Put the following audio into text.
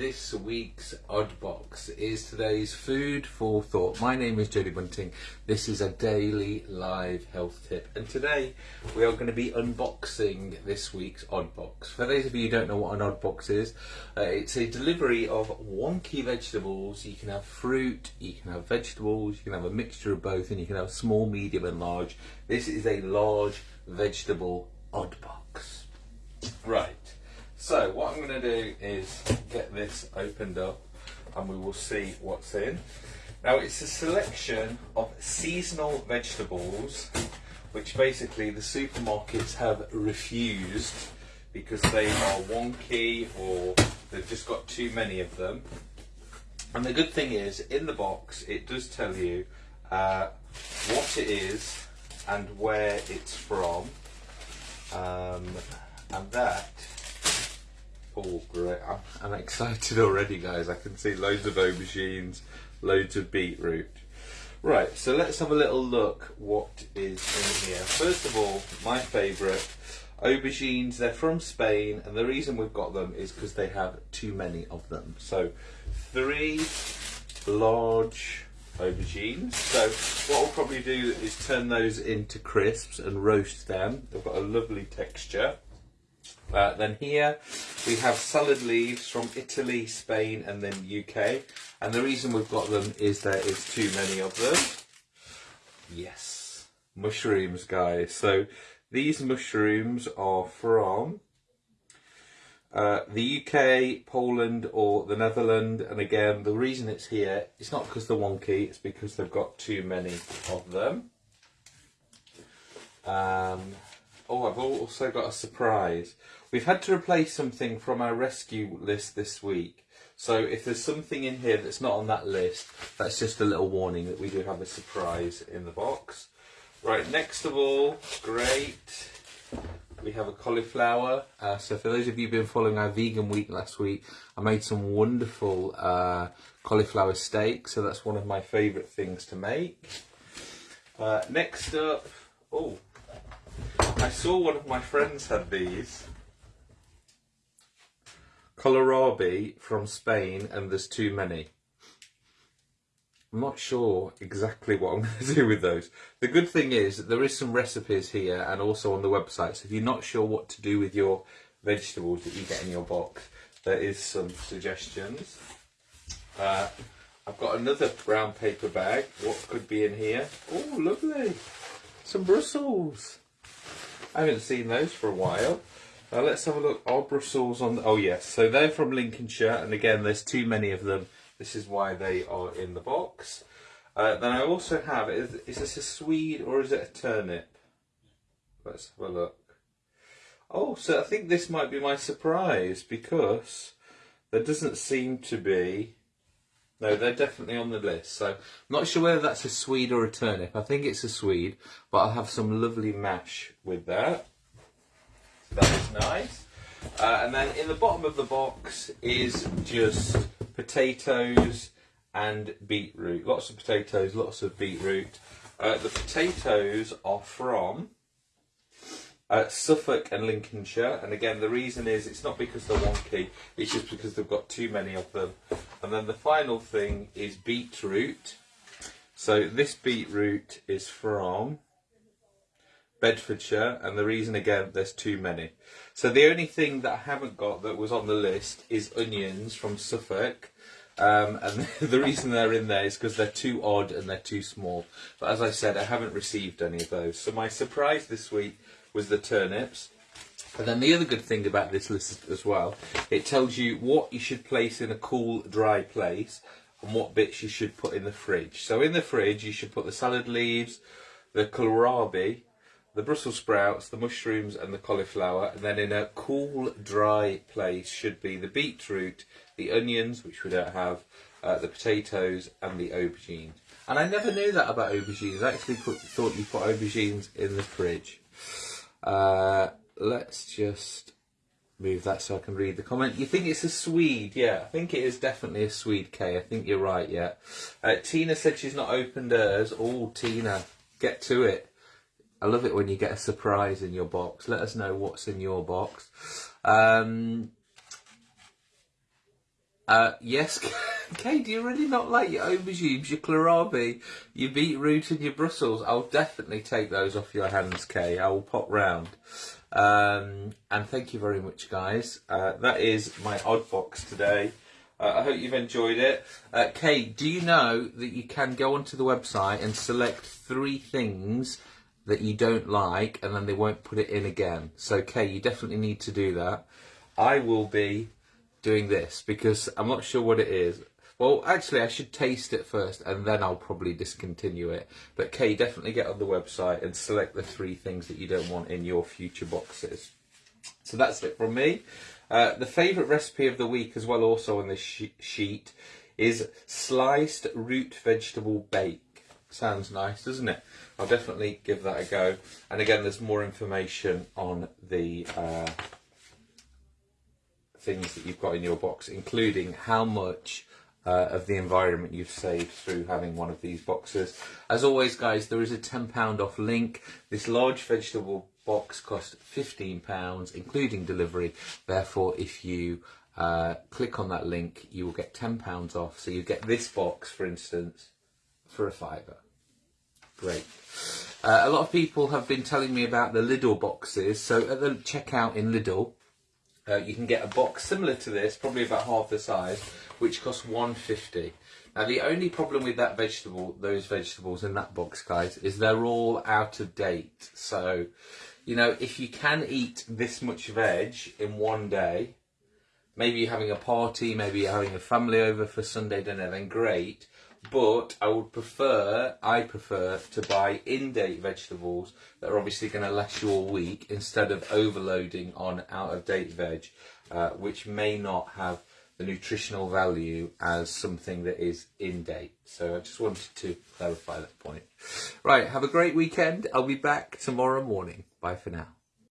this week's Odd Box is today's food for thought. My name is Jodie Bunting. This is a daily live health tip, and today we are going to be unboxing this week's Odd Box. For those of you who don't know what an Odd Box is, uh, it's a delivery of wonky vegetables. You can have fruit, you can have vegetables, you can have a mixture of both, and you can have small, medium, and large. This is a large vegetable Odd Box. Right. So what I'm going to do is get this opened up and we will see what's in. Now it's a selection of seasonal vegetables which basically the supermarkets have refused because they are wonky or they've just got too many of them. And the good thing is, in the box, it does tell you uh, what it is and where it's from. Um, and that Oh, great. I'm, I'm excited already, guys. I can see loads of aubergines, loads of beetroot. Right, so let's have a little look what is in here. First of all, my favourite, aubergines. They're from Spain, and the reason we've got them is because they have too many of them. So, three large aubergines. So what I'll probably do is turn those into crisps and roast them. They've got a lovely texture. Uh, then here we have salad leaves from Italy, Spain and then UK. And the reason we've got them is there is too many of them. Yes, mushrooms guys. So these mushrooms are from uh, the UK, Poland or the Netherlands. And again, the reason it's here, it's not because they're wonky, it's because they've got too many of them. Um, oh, I've also got a surprise. We've had to replace something from our rescue list this week. So if there's something in here that's not on that list, that's just a little warning that we do have a surprise in the box. Right, next of all, great, we have a cauliflower. Uh, so for those of you who've been following our vegan week last week, I made some wonderful uh, cauliflower steak. So that's one of my favourite things to make. Uh, next up, oh, I saw one of my friends had these kohlrabi from Spain and there's too many. I'm not sure exactly what I'm going to do with those. The good thing is that there is some recipes here and also on the website. So if you're not sure what to do with your vegetables that you get in your box, there is some suggestions. Uh, I've got another brown paper bag. What could be in here? Oh, lovely. Some Brussels. I haven't seen those for a while. Now let's have a look. Brussels on? Oh yes, so they're from Lincolnshire, and again, there's too many of them. This is why they are in the box. Uh, then I also have. Is, is this a swede or is it a turnip? Let's have a look. Oh, so I think this might be my surprise because there doesn't seem to be. No, they're definitely on the list. So not sure whether that's a swede or a turnip. I think it's a swede, but I'll have some lovely mash with that. That is nice. Uh, and then in the bottom of the box is just potatoes and beetroot. Lots of potatoes, lots of beetroot. Uh, the potatoes are from uh, Suffolk and Lincolnshire. And again, the reason is it's not because they're wonky, it's just because they've got too many of them. And then the final thing is beetroot. So this beetroot is from Bedfordshire, and the reason again, there's too many. So the only thing that I haven't got that was on the list is onions from Suffolk. Um, and the reason they're in there is because they're too odd and they're too small. But as I said, I haven't received any of those. So my surprise this week was the turnips. And then the other good thing about this list as well, it tells you what you should place in a cool, dry place and what bits you should put in the fridge. So in the fridge, you should put the salad leaves, the kohlrabi, the Brussels sprouts, the mushrooms and the cauliflower and then in a cool dry place should be the beetroot, the onions which we don't have, uh, the potatoes and the aubergines. And I never knew that about aubergines, I actually put, thought you put aubergines in the fridge. Uh, let's just move that so I can read the comment. You think it's a Swede? Yeah, I think it is definitely a Swede, Kay. I think you're right, yeah. Uh, Tina said she's not opened hers. Oh, Tina, get to it. I love it when you get a surprise in your box. Let us know what's in your box. Um, Uh, yes, Kay, do you really not like your aubergines, your kohlrabi, your beetroot and your Brussels? I'll definitely take those off your hands, Kay. I will pop round. Um, and thank you very much, guys. Uh, that is my odd box today. Uh, I hope you've enjoyed it. Uh, Kay, do you know that you can go onto the website and select three things that you don't like and then they won't put it in again? So, Kay, you definitely need to do that. I will be doing this because I'm not sure what it is. Well, actually, I should taste it first and then I'll probably discontinue it. But Kay, definitely get on the website and select the three things that you don't want in your future boxes. So that's it from me. Uh, the favourite recipe of the week as well also on this she sheet is sliced root vegetable bake. Sounds nice, doesn't it? I'll definitely give that a go. And again, there's more information on the uh, things that you've got in your box, including how much uh, of the environment you've saved through having one of these boxes. As always, guys, there is a £10 off link. This large vegetable box cost £15, including delivery. Therefore, if you uh, click on that link, you will get £10 off. So you get this box, for instance, for a fiver. Great. Uh, a lot of people have been telling me about the Lidl boxes. So at the checkout in Lidl, uh, you can get a box similar to this, probably about half the size, which costs 150. Now the only problem with that vegetable, those vegetables in that box, guys, is they're all out of date. So, you know, if you can eat this much veg in one day, maybe you're having a party, maybe you're having a family over for Sunday dinner, then great but I would prefer, I prefer to buy in-date vegetables that are obviously going to last you a week instead of overloading on out-of-date veg, uh, which may not have the nutritional value as something that is in date. So I just wanted to clarify that point. Right, have a great weekend. I'll be back tomorrow morning. Bye for now.